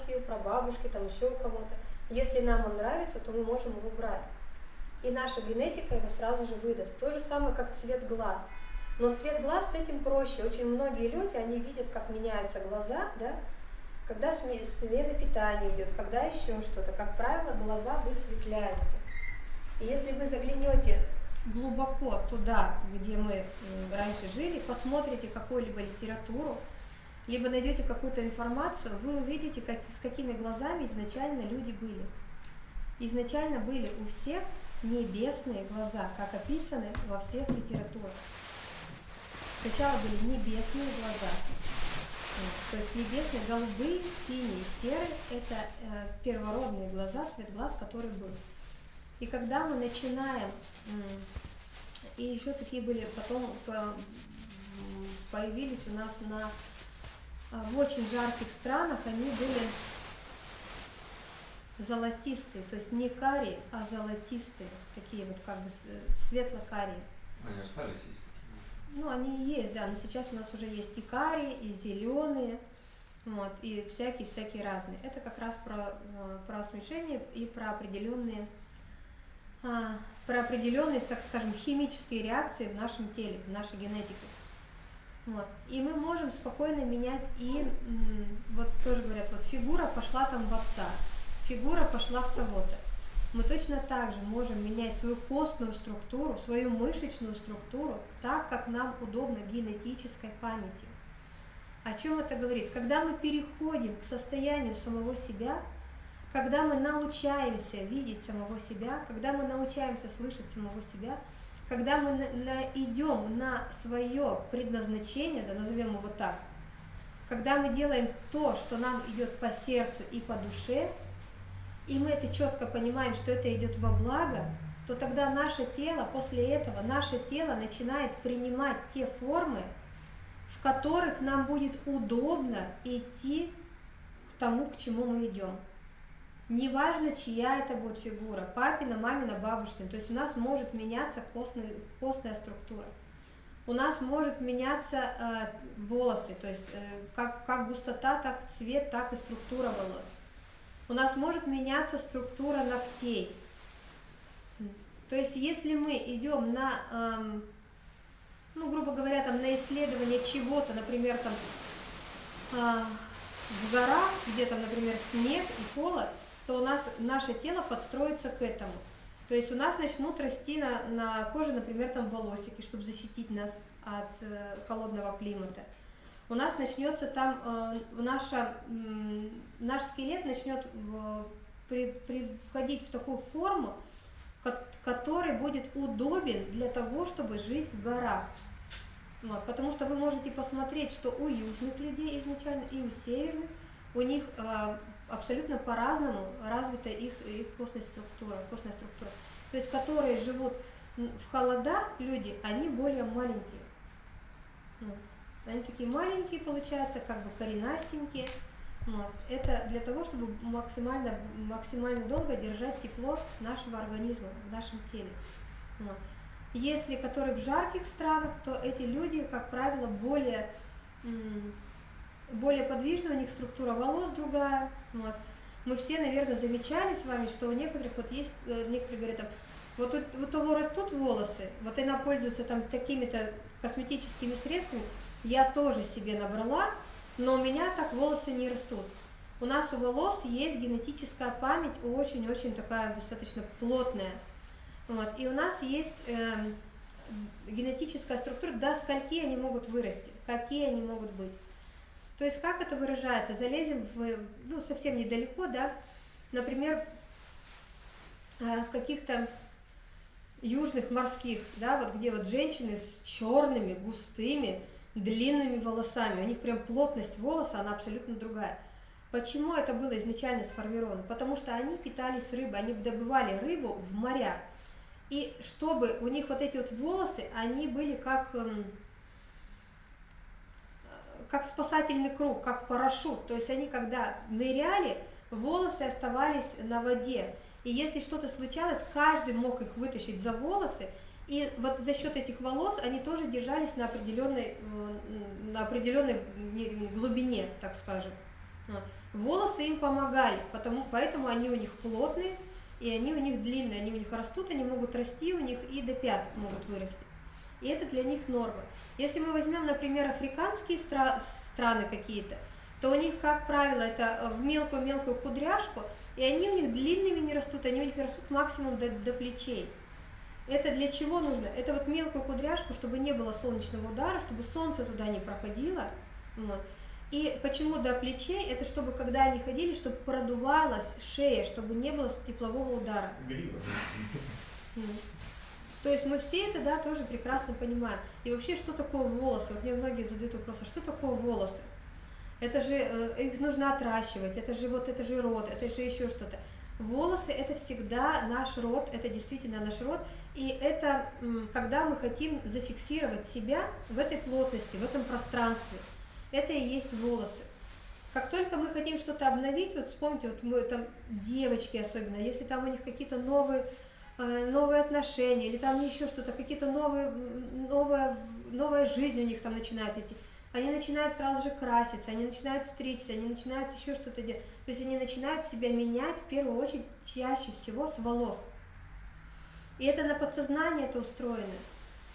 бабушки, у прабабушки, там еще у кого-то. Если нам он нравится, то мы можем его брать. И наша генетика его сразу же выдаст. То же самое, как цвет глаз. Но цвет глаз с этим проще. Очень многие люди, они видят, как меняются глаза, да, когда смена питания идет, когда еще что-то. Как правило, глаза высветляются. И если вы заглянете глубоко туда, где мы раньше жили, посмотрите какую-либо литературу, либо найдете какую-то информацию, вы увидите, как, с какими глазами изначально люди были. Изначально были у всех небесные глаза, как описаны во всех литературах. Сначала были небесные глаза, то есть небесные, голубые, синие, серые – это э, первородные глаза, цвет глаз, который был. И когда мы начинаем, и еще такие были, потом появились у нас на в очень жарких странах они были золотистые, то есть не карие, а золотистые, такие вот как бы светло-карие. Они остались есть такие? Ну, они и есть, да, но сейчас у нас уже есть и карие, и зеленые, вот, и всякие-всякие разные. Это как раз про, э, про смешение и про определенные, а, про определенные, так скажем, химические реакции в нашем теле, в нашей генетике. Вот. И мы можем спокойно менять и, вот тоже говорят, вот фигура пошла там в отца, фигура пошла в того-то. Мы точно так же можем менять свою костную структуру, свою мышечную структуру так, как нам удобно генетической памятью. О чем это говорит? Когда мы переходим к состоянию самого себя, когда мы научаемся видеть самого себя, когда мы научаемся слышать самого себя, когда мы идем на свое предназначение, да, назовем его так, когда мы делаем то, что нам идет по сердцу и по душе, и мы это четко понимаем, что это идет во благо, то тогда наше тело, после этого, наше тело начинает принимать те формы, в которых нам будет удобно идти к тому, к чему мы идем. Неважно, чья это будет фигура, папина, мамина, бабушкина. То есть у нас может меняться костная, костная структура. У нас может меняться э, волосы, то есть э, как, как густота, так цвет, так и структура волос. У нас может меняться структура ногтей. То есть если мы идем на, эм, ну, грубо говоря, там, на исследование чего-то, например, там, э, в горах, где там, например, снег и холод, то у нас наше тело подстроится к этому. То есть у нас начнут расти на, на коже, например, там волосики, чтобы защитить нас от э, холодного климата. У нас начнется там, э, наша, э, наш скелет начнет э, при, при, входить в такую форму, который будет удобен для того, чтобы жить в горах. Вот, потому что вы можете посмотреть, что у южных людей изначально и у северных, у них э, абсолютно по-разному развита их, их костная структура, костная структура. То есть, которые живут в холодах, люди, они более маленькие. Вот. Они такие маленькие, получаются, как бы коренастенькие. Вот. Это для того, чтобы максимально, максимально долго держать тепло нашего организма, в нашем теле. Вот. Если которые в жарких странах, то эти люди, как правило, более более подвижная, у них структура волос другая. Вот. Мы все, наверное, замечали с вами, что у некоторых вот есть, э, некоторые говорят, там, вот у, у того растут волосы, вот она пользуется там такими-то косметическими средствами, я тоже себе набрала, но у меня так волосы не растут. У нас у волос есть генетическая память, очень-очень такая достаточно плотная. Вот. И у нас есть э, генетическая структура, до скольки они могут вырасти, какие они могут быть. То есть как это выражается? Залезем в, ну, совсем недалеко, да, например, э, в каких-то южных морских, да, вот где вот женщины с черными, густыми, длинными волосами, у них прям плотность волоса, она абсолютно другая. Почему это было изначально сформировано? Потому что они питались рыбой, они добывали рыбу в морях. И чтобы у них вот эти вот волосы, они были как эм, как спасательный круг, как парашют. То есть они, когда ныряли, волосы оставались на воде. И если что-то случалось, каждый мог их вытащить за волосы, и вот за счет этих волос они тоже держались на определенной, на определенной глубине, так скажем. Волосы им помогали, потому, поэтому они у них плотные, и они у них длинные, они у них растут, они могут расти у них и до пят могут вырасти. И это для них норма. Если мы возьмем, например, африканские стра страны какие-то, то у них, как правило, это в мелкую-мелкую кудряшку, и они у них длинными не растут, они у них растут максимум до, до плечей. Это для чего нужно? Это вот мелкую кудряшку, чтобы не было солнечного удара, чтобы солнце туда не проходило. Вот. И почему до плечей? Это чтобы, когда они ходили, чтобы продувалась шея, чтобы не было теплового удара. Грива. То есть мы все это, да, тоже прекрасно понимаем. И вообще, что такое волосы? Вот мне многие задают вопрос, а что такое волосы? Это же, э, их нужно отращивать, это же вот, это же рот, это же еще что-то. Волосы это всегда наш род, это действительно наш род, и это когда мы хотим зафиксировать себя в этой плотности, в этом пространстве. Это и есть волосы. Как только мы хотим что-то обновить, вот вспомните, вот мы там, девочки особенно, если там у них какие-то новые, новые отношения, или там еще что-то, какие-то новые, новая, новая жизнь у них там начинает идти, они начинают сразу же краситься, они начинают стричься, они начинают еще что-то делать. То есть они начинают себя менять в первую очередь чаще всего с волос. И это на подсознание это устроено.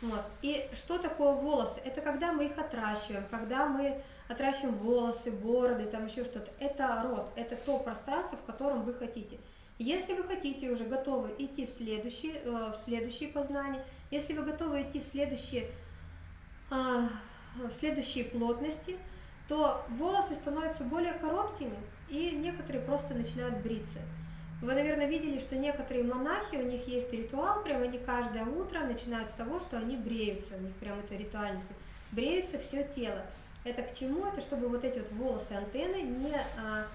Вот. И что такое волосы? Это когда мы их отращиваем, когда мы отращиваем волосы, бороды, там еще что-то. Это род, это то пространство, в котором вы хотите. Если вы хотите уже готовы идти в следующие, э, в следующие познания, если вы готовы идти в следующие, э, в следующие плотности, то волосы становятся более короткими, и некоторые просто начинают бриться. Вы, наверное, видели, что некоторые монахи, у них есть ритуал, прям они каждое утро начинают с того, что они бреются, у них прям это ритуальность, бреются все тело. Это к чему? Это чтобы вот эти вот волосы, антенны не, а,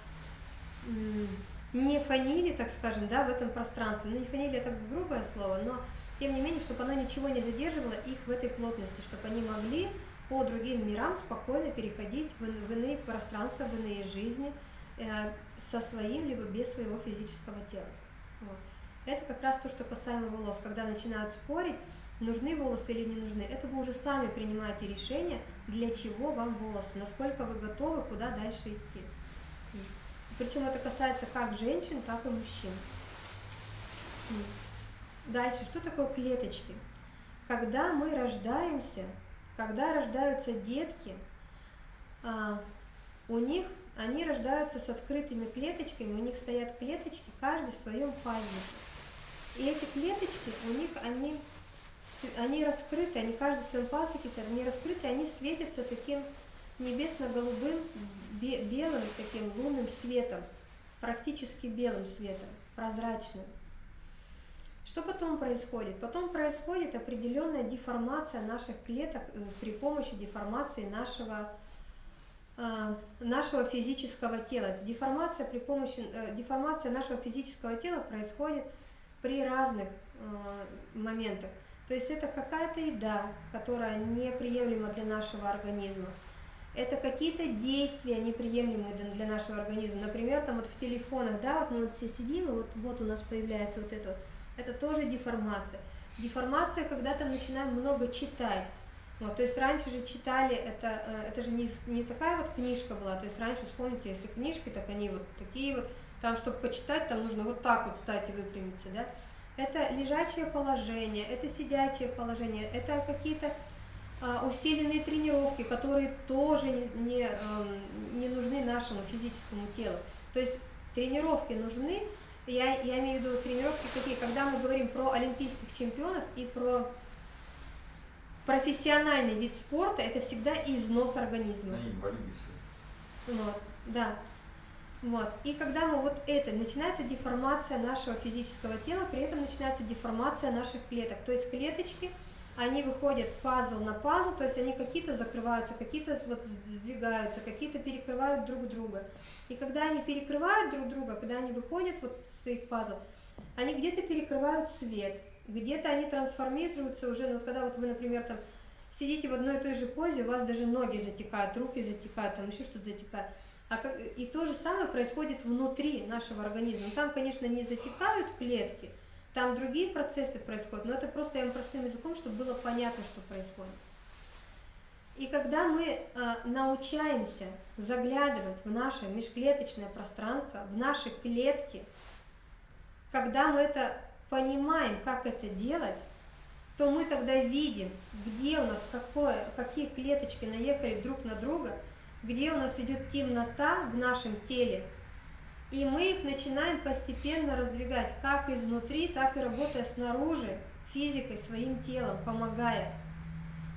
не фанили, так скажем, да, в этом пространстве. Ну, не фанили, это грубое слово, но тем не менее, чтобы оно ничего не задерживало их в этой плотности, чтобы они могли по другим мирам спокойно переходить в, иные пространства, в иные жизни, Э, со своим, либо без своего физического тела. Вот. Это как раз то, что касаемо волос. Когда начинают спорить, нужны волосы или не нужны, это вы уже сами принимаете решение, для чего вам волосы, насколько вы готовы, куда дальше идти. Причем это касается как женщин, так и мужчин. Дальше, что такое клеточки? Когда мы рождаемся, когда рождаются детки, а, у них они рождаются с открытыми клеточками, у них стоят клеточки, каждый в своем пазнике. И эти клеточки, у них они, они раскрыты, они каждый в своем пазнике, они раскрыты, они светятся таким небесно-голубым, белым, таким лунным светом, практически белым светом, прозрачным. Что потом происходит? Потом происходит определенная деформация наших клеток э, при помощи деформации нашего Э, нашего физического тела. Деформация, при помощи, э, деформация нашего физического тела происходит при разных моментах. То есть это какая-то еда, которая неприемлема для нашего организма. Это какие-то действия неприемлемые для нашего организма. Например, там вот в телефонах, да, вот мы вот все сидим, и вот, вот у нас появляется вот это вот. Это тоже деформация. Деформация, когда там начинаем много читать вот, то есть раньше же читали, это, э, это же не, не такая вот книжка была, то есть раньше, вспомните, если книжки, так они вот такие вот, там, чтобы почитать, там нужно вот так вот встать и выпрямиться, да. Это лежачее положение, это сидячее положение, это какие-то усиленные тренировки, которые тоже не, не, э, не нужны нашему физическому телу. То есть тренировки нужны, я, я имею в виду тренировки какие, когда мы говорим про олимпийских чемпионов и про профессиональный вид спорта это всегда износ организма. Они инвалиды все. Вот, да. Вот. И когда мы вот это, начинается деформация нашего физического тела, при этом начинается деформация наших клеток. То есть клеточки, они выходят пазл на пазл, то есть они какие-то закрываются, какие-то вот сдвигаются, какие-то перекрывают друг друга. И когда они перекрывают друг друга, когда они выходят вот с своих пазл, они где-то перекрывают свет, где-то они трансформируются уже, ну, вот когда вот вы, например, там сидите в одной и той же позе, у вас даже ноги затекают, руки затекают, там еще что-то затекает. А как, и то же самое происходит внутри нашего организма. Там, конечно, не затекают клетки, там другие процессы происходят, но это просто я вам простым языком, чтобы было понятно, что происходит. И когда мы э, научаемся заглядывать в наше межклеточное пространство, в наши клетки, когда мы это понимаем, как это делать, то мы тогда видим, где у нас какое, какие клеточки наехали друг на друга, где у нас идет темнота в нашем теле, и мы их начинаем постепенно раздвигать, как изнутри, так и работая снаружи, физикой, своим телом, помогая.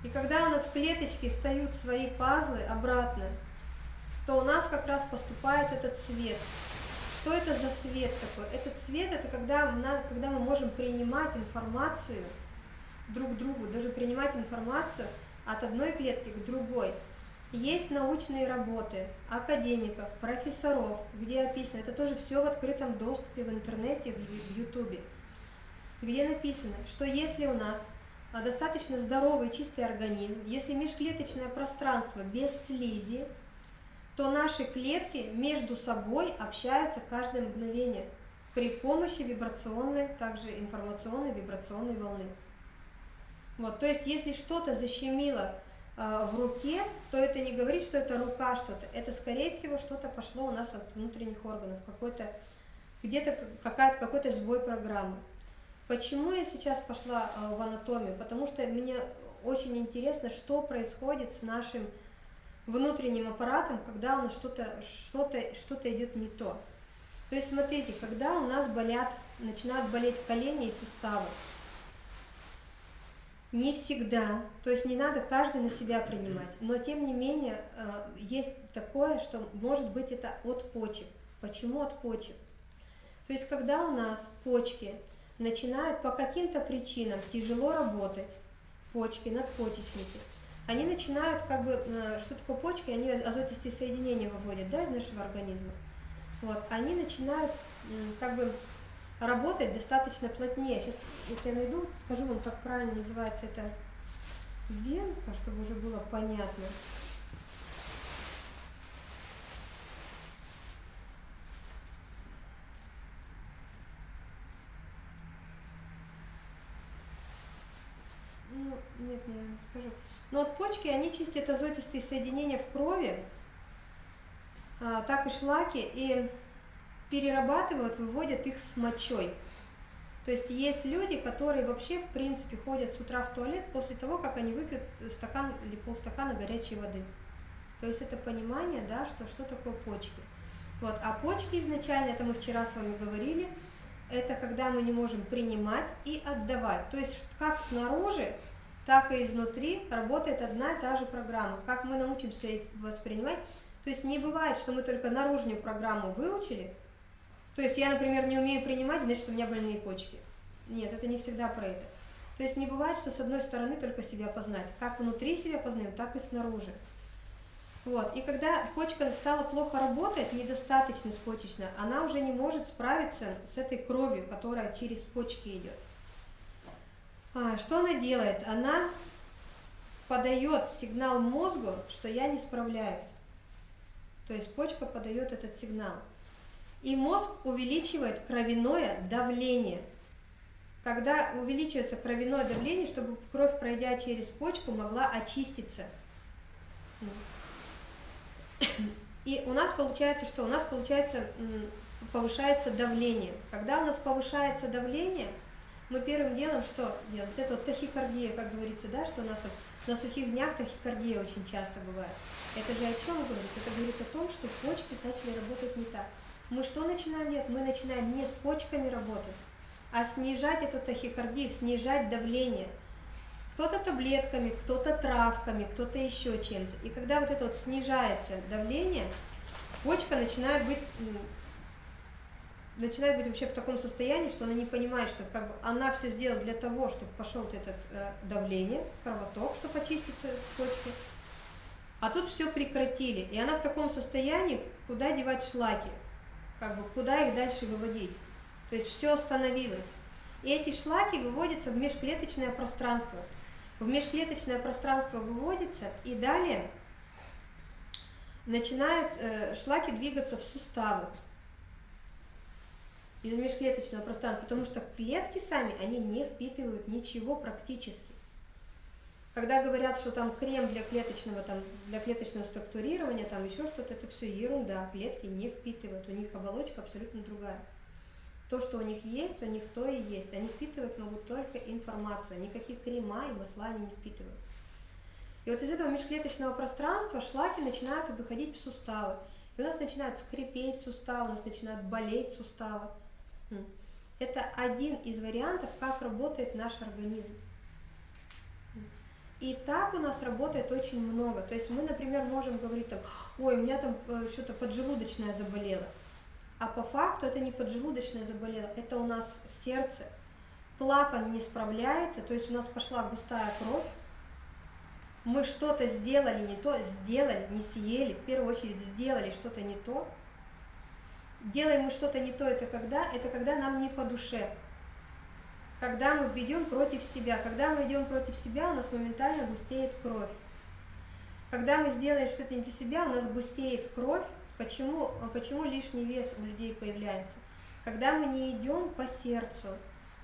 И когда у нас клеточки встают в свои пазлы обратно, то у нас как раз поступает этот свет. Что это за свет такой? Этот свет это когда, у нас, когда мы можем принимать информацию друг другу, даже принимать информацию от одной клетки к другой. Есть научные работы академиков, профессоров, где описано, это тоже все в открытом доступе в интернете, в ютубе, где написано, что если у нас а, достаточно здоровый чистый организм, если межклеточное пространство без слизи, то наши клетки между собой общаются каждое мгновение при помощи вибрационной, также информационной вибрационной волны. Вот, то есть, если что-то защемило в руке, то это не говорит, что это рука что-то. Это, скорее всего, что-то пошло у нас от внутренних органов, какой-то где-то какая-то какой-то сбой программы. Почему я сейчас пошла э, в анатомию? Потому что мне очень интересно, что происходит с нашим внутренним аппаратом, когда у нас что-то что-то что-то идет не то. То есть смотрите, когда у нас болят, начинают болеть колени и суставы, не всегда, то есть не надо каждый на себя принимать, но тем не менее э, есть такое, что может быть это от почек. Почему от почек? То есть когда у нас почки начинают по каким-то причинам тяжело работать, почки, надпочечники, они начинают как бы, э, что такое почки, они азотистые соединения выводят да, из нашего организма. Вот, они начинают как бы работать достаточно плотнее. Сейчас, если я найду, скажу вам, как правильно называется это венка, чтобы уже было понятно. Ну, нет, я не скажу. Но вот почки, они чистят азотистые соединения в крови, а, так и шлаки, и перерабатывают, выводят их с мочой. То есть есть люди, которые вообще, в принципе, ходят с утра в туалет после того, как они выпьют стакан или полстакана горячей воды. То есть это понимание, да, что, что такое почки. Вот. А почки изначально, это мы вчера с вами говорили, это когда мы не можем принимать и отдавать. То есть как снаружи, так и изнутри работает одна и та же программа. Как мы научимся их воспринимать. То есть не бывает, что мы только наружную программу выучили, то есть я, например, не умею принимать, значит, у меня больные почки. Нет, это не всегда про это. То есть не бывает, что с одной стороны только себя познать. Как внутри себя познаем, так и снаружи. Вот. И когда почка стала плохо работать, недостаточно почечная, она уже не может справиться с этой кровью, которая через почки идет. А, что она делает? Она подает сигнал мозгу, что я не справляюсь. То есть почка подает этот сигнал. И мозг увеличивает кровяное давление. Когда увеличивается кровяное давление, чтобы кровь, пройдя через почку, могла очиститься. И у нас получается что? У нас получается повышается давление. Когда у нас повышается давление, мы первым делом что делаем? Вот это вот тахикардия, как говорится, да, что у нас там на сухих днях тахикардия очень часто бывает. Это же о чем говорит? Это говорит о том, что почки начали работать не так мы что начинаем делать? Мы начинаем не с почками работать, а снижать эту тахикардию, снижать давление. Кто-то таблетками, кто-то травками, кто-то еще чем-то. И когда вот это вот снижается давление, почка начинает быть начинает быть вообще в таком состоянии, что она не понимает, что как бы она все сделала для того, чтобы пошел вот это э, давление, кровоток, чтобы очиститься почки. А тут все прекратили. И она в таком состоянии, куда девать шлаки как бы куда их дальше выводить. То есть все остановилось. И эти шлаки выводятся в межклеточное пространство. В межклеточное пространство выводится, и далее начинают э, шлаки двигаться в суставы из межклеточного пространства, потому что клетки сами, они не впитывают ничего практически. Когда говорят, что там крем для клеточного, там, для клеточного структурирования, там еще что-то, это все ерунда, клетки не впитывают, у них оболочка абсолютно другая. То, что у них есть, у них то и есть. Они впитывать могут только информацию, никакие крема и масла они не впитывают. И вот из этого межклеточного пространства шлаки начинают выходить в суставы. И у нас начинают скрипеть суставы, у нас начинают болеть суставы. Это один из вариантов, как работает наш организм. И так у нас работает очень много. То есть мы, например, можем говорить там, ой, у меня там э, что-то поджелудочное заболело. А по факту это не поджелудочное заболело, это у нас сердце. Клапан не справляется, то есть у нас пошла густая кровь, мы что-то сделали не то, сделали, не съели, в первую очередь сделали что-то не то. Делаем мы что-то не то, это когда? Это когда нам не по душе. Когда мы идем против себя. Когда мы идем против себя, у нас моментально густеет кровь. Когда мы сделаем что-то не для себя, у нас густеет кровь. Почему, почему лишний вес у людей появляется? Когда мы не идем по сердцу.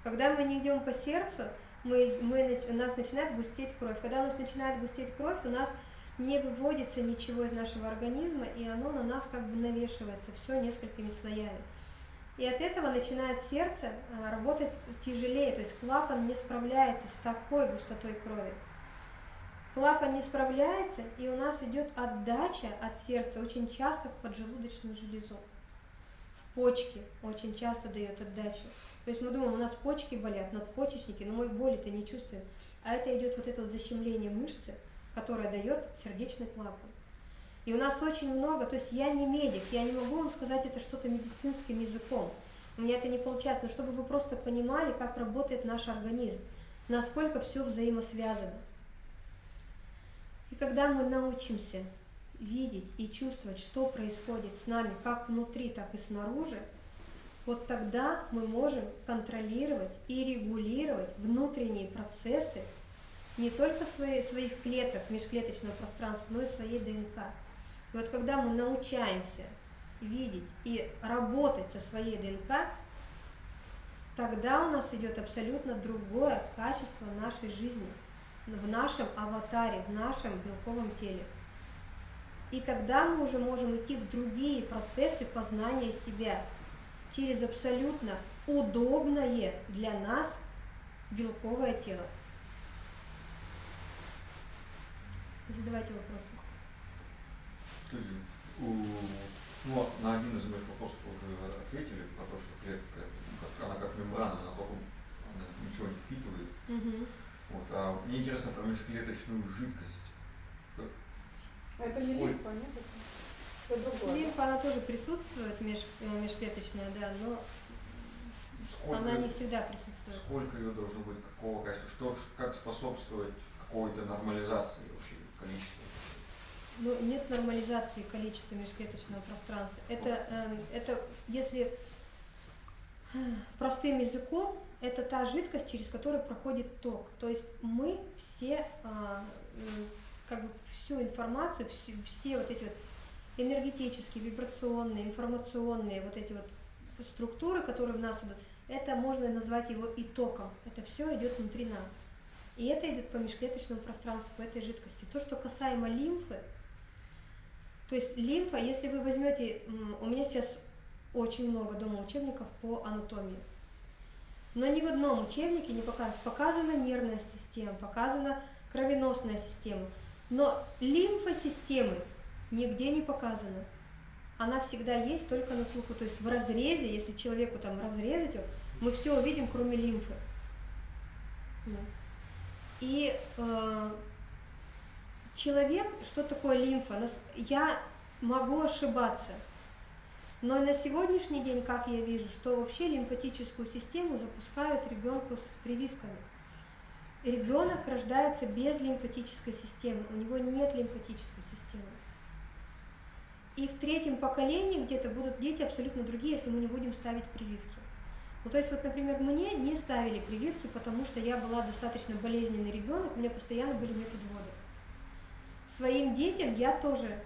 Когда мы не идем по сердцу, мы, мы, у нас начинает густеть кровь. Когда у нас начинает густеть кровь, у нас не выводится ничего из нашего организма, и оно на нас как бы навешивается, все несколькими слоями. И от этого начинает сердце а, работать тяжелее, то есть клапан не справляется с такой густотой крови. Клапан не справляется, и у нас идет отдача от сердца очень часто в поджелудочную железу. В почки очень часто дает отдачу. То есть мы думаем, у нас почки болят, надпочечники, но мы боли-то не чувствуем. А это идет вот это вот защемление мышцы, которое дает сердечный клапан. И у нас очень много, то есть я не медик, я не могу вам сказать это что-то медицинским языком. У меня это не получается, но чтобы вы просто понимали, как работает наш организм, насколько все взаимосвязано. И когда мы научимся видеть и чувствовать, что происходит с нами, как внутри, так и снаружи, вот тогда мы можем контролировать и регулировать внутренние процессы не только свои, своих клеток, межклеточного пространства, но и своей ДНК. И вот когда мы научаемся видеть и работать со своей ДНК, тогда у нас идет абсолютно другое качество нашей жизни, в нашем аватаре, в нашем белковом теле. И тогда мы уже можем идти в другие процессы познания себя – через абсолютно удобное для нас белковое тело. Задавайте вопросы. Скажи, у, ну, на один из моих вопросов уже ответили, про то, что клетка, как, она как мембрана, она только она ничего не впитывает. Угу. Вот, а мне интересно про межклеточную жидкость. Это не лимфа, нет? Лимфа, она тоже присутствует, меж, э, межклеточная, да, но сколько, она не всегда присутствует. Сколько ее должно быть, какого качества, что, как способствовать какой-то нормализации вообще количества? Ну, нет нормализации количества межклеточного пространства. Это, э, это если э, простым языком, это та жидкость, через которую проходит ток. То есть мы все, э, как бы всю информацию, все, все вот эти вот энергетические, вибрационные, информационные вот эти вот структуры, которые в нас идут, это можно назвать его итоком. Это все идет внутри нас. И это идет по межклеточному пространству, по этой жидкости. То, что касаемо лимфы, то есть лимфа, если вы возьмете, у меня сейчас очень много дома учебников по анатомии, но ни в одном учебнике не показано, показана нервная система, показана кровеносная система, но лимфосистемы нигде не показано. Она всегда есть только на слуху. То есть в разрезе, если человеку там разрезать мы все увидим, кроме лимфы. И э, человек, что такое лимфа? Я могу ошибаться. Но на сегодняшний день, как я вижу, что вообще лимфатическую систему запускают ребенку с прививками. Ребенок рождается без лимфатической системы, у него нет лимфатической системы. И в третьем поколении где-то будут дети абсолютно другие, если мы не будем ставить прививки. Ну, то есть, вот, например, мне не ставили прививки, потому что я была достаточно болезненный ребенок, у меня постоянно были медотводы. Своим детям я тоже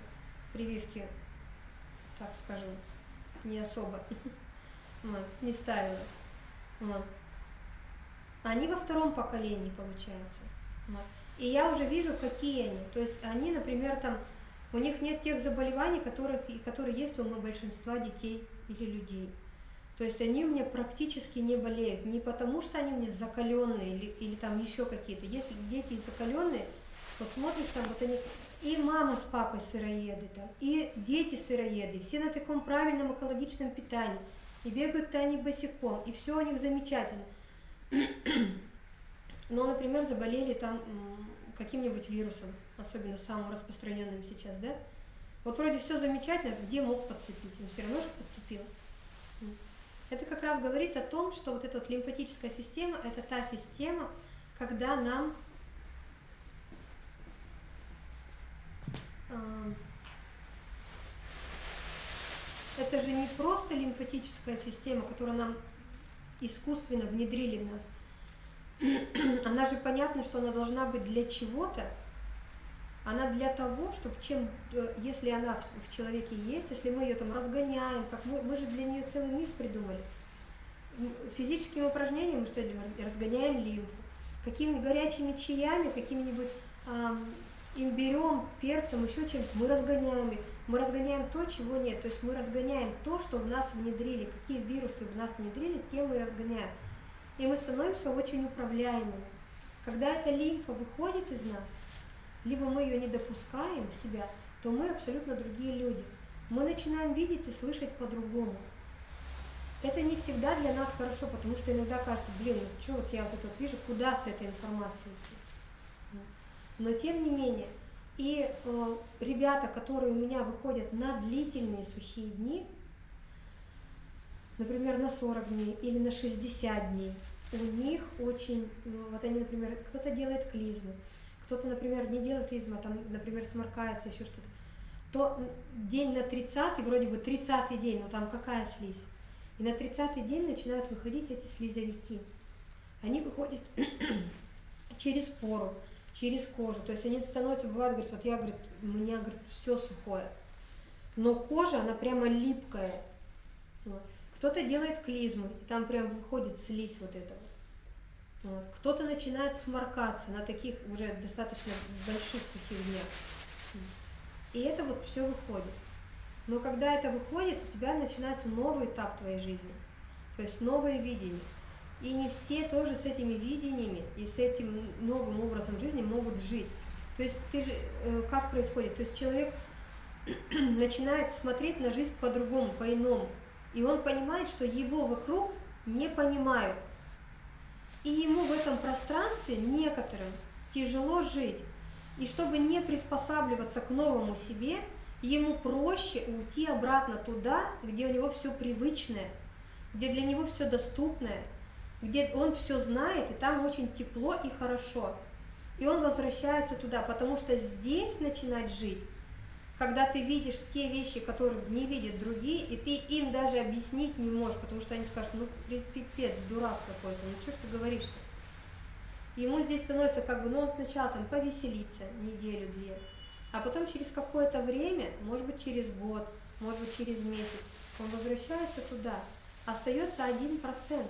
прививки, так скажем, не особо не ставила. Они во втором поколении, получается. И я уже вижу, какие они. То есть они, например, там, у них нет тех заболеваний, которых, которые есть у большинства детей или людей. То есть они у меня практически не болеют. Не потому, что они у меня закаленные или, или там еще какие-то. Если дети закаленные, вот смотришь, там вот они, и мама с папой сыроеды, там, и дети сыроеды, все на таком правильном экологичном питании, и бегают-то они босиком, и все у них замечательно. Но, например, заболели там каким-нибудь вирусом, особенно самым распространенным сейчас, да? Вот вроде все замечательно, где мог подцепить, он все равно же подцепил. Это как раз говорит о том, что вот эта вот лимфатическая система, это та система, когда нам это же не просто лимфатическая система, которую нам искусственно внедрили в нас. Она же понятно, что она должна быть для чего-то. Она для того, чтобы чем, э, если она в человеке есть, если мы ее там разгоняем, как мы, мы же для нее целый миф придумали. Физическими упражнениями мы что делаем? Разгоняем лимфу. Какими-нибудь горячими чаями, какими-нибудь имбирем, перцем, еще чем-то, мы разгоняем их. Мы разгоняем то, чего нет. То есть мы разгоняем то, что в нас внедрили. Какие вирусы в нас внедрили, те мы разгоняем. И мы становимся очень управляемыми. Когда эта лимфа выходит из нас, либо мы ее не допускаем в себя, то мы абсолютно другие люди. Мы начинаем видеть и слышать по-другому. Это не всегда для нас хорошо, потому что иногда кажется, блин, ну что вот я вот это вот вижу, куда с этой информацией идти. Но тем не менее, и э, ребята, которые у меня выходят на длительные сухие дни, например, на 40 дней или на 60 дней, у них очень, ну, вот они, например, кто-то делает клизмы, кто-то, например, не делает клизмы, а там, например, сморкается, еще что-то, то день на 30 вроде бы 30 день, но там какая слизь? И на 30 день начинают выходить эти слизовики. Они выходят через пору через кожу. То есть они становятся, бывает, говорят, вот я, говорит, у меня, говорит, все сухое. Но кожа, она прямо липкая. Кто-то делает клизму, и там прям выходит слизь вот этого. Кто-то начинает сморкаться на таких уже достаточно больших сухих днях. И это вот все выходит. Но когда это выходит, у тебя начинается новый этап твоей жизни. То есть новое видение. И не все тоже с этими видениями и с этим новым образом жизни могут жить. То есть ты же, э, как происходит? То есть человек начинает смотреть на жизнь по-другому, по-иному. И он понимает, что его вокруг не понимают. И ему в этом пространстве некоторым тяжело жить. И чтобы не приспосабливаться к новому себе, ему проще уйти обратно туда, где у него все привычное, где для него все доступное, где он все знает, и там очень тепло и хорошо. И он возвращается туда, потому что здесь начинать жить, когда ты видишь те вещи, которые не видят другие, и ты им даже объяснить не можешь, потому что они скажут, ну пипец, дурак какой-то, ну что ж ты говоришь-то? Ему здесь становится как бы, ну он сначала там повеселится неделю-две, а потом через какое-то время, может быть через год, может быть через месяц, он возвращается туда. Остается один процент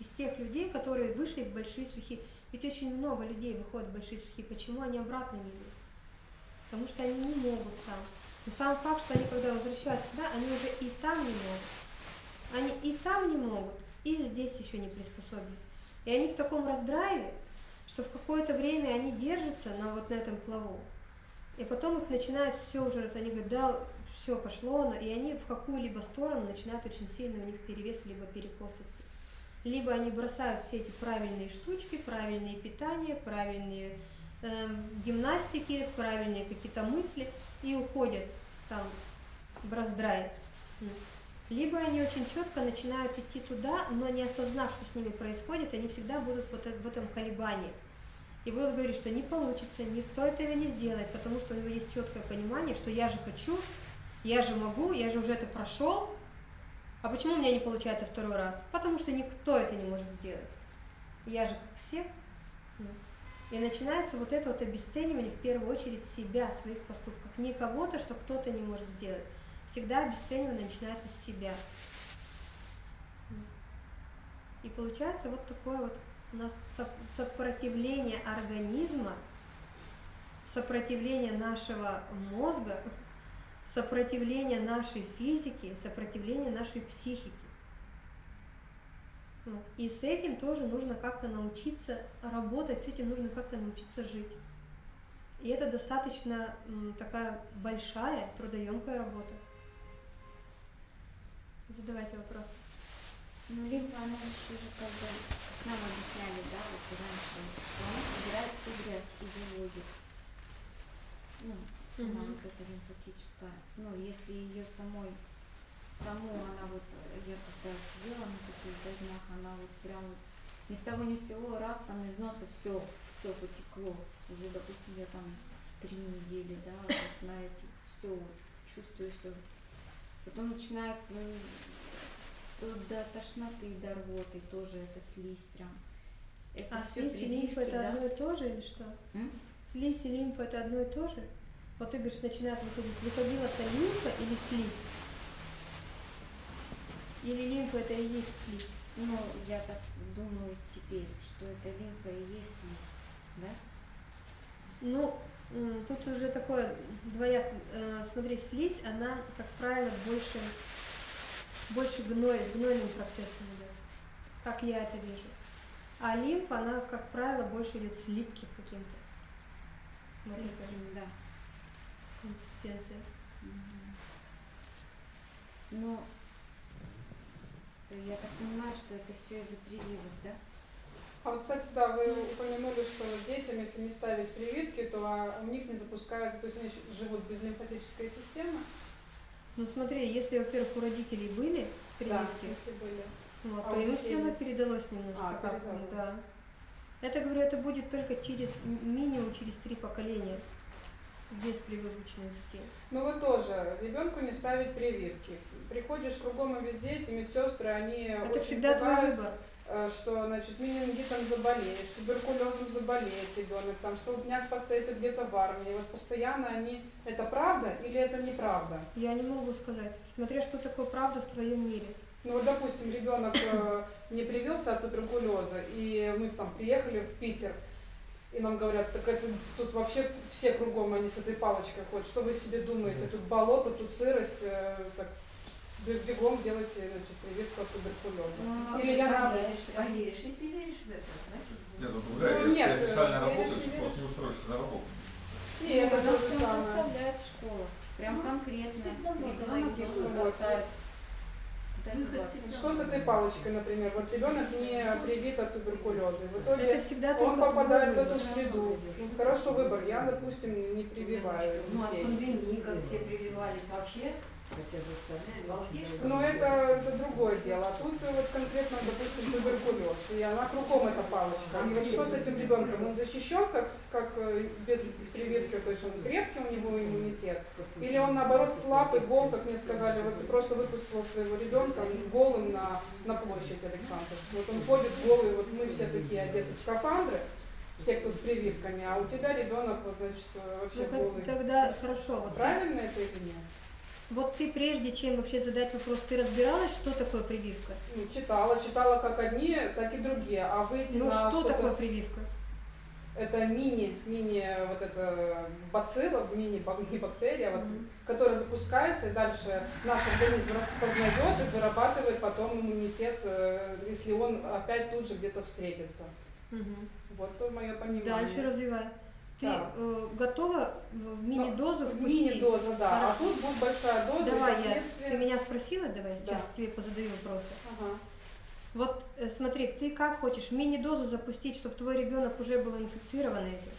из тех людей, которые вышли в большие сухие. Ведь очень много людей выходят в большие сухие. Почему они обратно не идут? Потому что они не могут там. Но сам факт, что они когда возвращаются туда, они уже и там не могут. Они и там не могут, и здесь еще не приспособились. И они в таком раздрайве, что в какое-то время они держатся на вот на этом плаву. И потом их начинает все уже, они говорят, да, все пошло, и они в какую-либо сторону начинают очень сильно у них перевес, либо перекос идти либо они бросают все эти правильные штучки, правильные питания, правильные э, гимнастики, правильные какие-то мысли и уходят там в раздрай. Либо они очень четко начинают идти туда, но не осознав, что с ними происходит, они всегда будут вот в этом колебании. И будут говорить, что не получится, никто этого не сделает, потому что у него есть четкое понимание, что я же хочу, я же могу, я же уже это прошел, а почему у меня не получается второй раз? Потому что никто это не может сделать. Я же как все. И начинается вот это вот обесценивание в первую очередь себя, своих поступков. Не кого-то, что кто-то не может сделать. Всегда обесценивание начинается с себя. И получается вот такое вот у нас сопротивление организма сопротивление нашего мозга, сопротивление нашей физики, сопротивление нашей психики. Вот. И с этим тоже нужно как-то научиться работать, с этим нужно как-то научиться жить. И это достаточно такая большая, трудоемкая работа. Задавайте вопросы. Ну, либо она еще же как бы, нам объясняли, да, вот раньше, что она собирает всю грязь и выводит. Ну, Мгм. вот эта лимфатическая. Ну, если ее самой, саму она вот, я когда сидела на таких дождях, она вот прям ни с того ни с сего, раз там из носа все, все потекло. Уже, допустим, я там три недели, да, вот на эти, все, чувствую все. Потом начинается то до тошноты, до рвоты тоже это слизь прям. Это А все слизь и лимфа это одно и то же или что? М? Слизь и лимфа это одно и то же? Вот ты говоришь, начинает выходить. Выходила это лимфа или слизь? Или лимфа это и есть слизь? Ну, я так думаю теперь, что это лимфа и есть слизь, да? Ну, тут уже такое двояк. э, Смотри, слизь, она, как правило, больше, больше гной, с гнойным процессом идет. Как я это вижу. А лимфа, она, как правило, больше идет с липким каким-то. С липким, да. Консистенция. Мгм. Ну, я так понимаю, что это все из-за прививок, да? А вот, кстати, да, вы упомянули, что детям, если не ставить прививки, то а, у них не запускается, то есть они живут без лимфатической системы. Ну смотри, если, во-первых, у родителей были Да, прививки, если были. вот, А то детей все равно передалось немножко. А, как, передалось. да. Это, говорю, это будет только через ми- минимум через три поколения без прививочных детей. Ну вы тоже, ребенку не ставить прививки. Приходишь кругом и везде, эти медсестры, они Это очень всегда твой пугают, выбор. э, что, значит, менингитом заболеешь, туберкулезом заболеет ребенок, там столбняк подцепит где-то в армии. Вот постоянно они, это правда или это неправда? Я не могу сказать, смотря что такое правда в твоем мире. Ну вот, допустим, ребенок э, не привился от туберкулеза, и мы там приехали в Питер, и нам говорят, так это тут вообще все кругом они с этой палочкой ходят. Что вы себе думаете? Тут болото, тут сырость, э, так, бе- бегом делайте значит, прививку от туберкулеза. Ну, Или я на- поверишь, поверишь, если веришь в это, значит, Нет, ну, Ну, да, если нет, ты официально э, работаешь, не просто не устроишься на работу. И это Ну, то нас же прям самое. заставляет школа. Прям Ну, конкретно. Ребенок должен поставить вот эту Выход вакцину. всегда Что с этой палочкой, например? Вот ребенок не привит от туберкулеза. В итоге Это всегда он попадает в эту среду. Хороший выбор. Я, допустим, не прививаю Ну, от пандемии, как все прививались вообще, Но ли, это, это другое дело. А тут вот конкретно, допустим, туберкулез. И она кругом эта палочка. И вот что с этим ребенком? Он защищен как, как э, без прививки, то есть он крепкий, у него иммунитет. Или он наоборот слаб и гол, как мне сказали, вот ты просто выпустила своего ребенка голым на, на площадь Александровскую. Вот он ходит голый, вот мы все такие одеты в скафандры, все, кто с прививками, а у тебя ребенок, вот, значит, э, вообще Ну, голый. тогда хорошо. Вот, Правильно это или нет? Вот ты прежде чем вообще задать вопрос, ты разбиралась, что такое прививка? Ну, читала, читала как одни, так и другие. А выйти Ну на что что-то- такое прививка? Это мини, мини вот это бацилла, мини бактерия, вот, Мгм. которая запускается, и дальше наш организм распознает и вырабатывает потом иммунитет, э, если он опять тут же где-то встретится. Мгм. Вот то мое понимание. Дальше развивай. Ты э, готова в мини-дозу Ну? Мини-доза, да. А Хорошо. тут будет большая доза, Давай, я, ты меня спросила, давай сейчас Да. тебе позадаю вопросы. Ага. Вот э, смотри, ты как хочешь мини-дозу запустить, чтобы твой ребенок уже был инфицирован этим?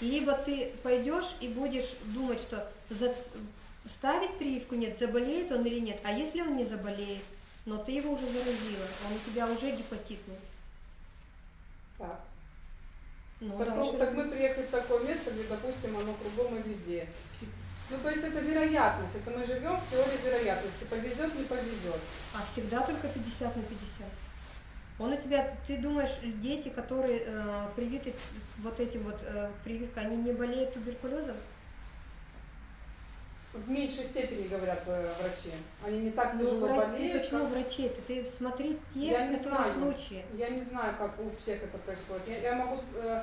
Либо ты пойдешь и будешь думать, что за- ставить прививку нет, заболеет он или нет. А если он не заболеет, но ты его уже заразила, он у тебя уже гепатитный. Так. Ну, Так, ну, так мы приехали в такое место, где, допустим, оно кругом и везде. Ну, то есть это вероятность, это мы живем в теории вероятности. Повезет, не повезет. А всегда только 50 на 50. Он у тебя, ты думаешь, дети, которые э, привиты вот этим вот э, прививкой, они не болеют туберкулезом? В меньшей степени, говорят э, врачи. Они не так Ну, тяжело вра- ты болеют. почему как- врачей-то? Ты смотри те, Я не которые знаю. случаи. Я не знаю, как у всех это происходит. Я, я могу э,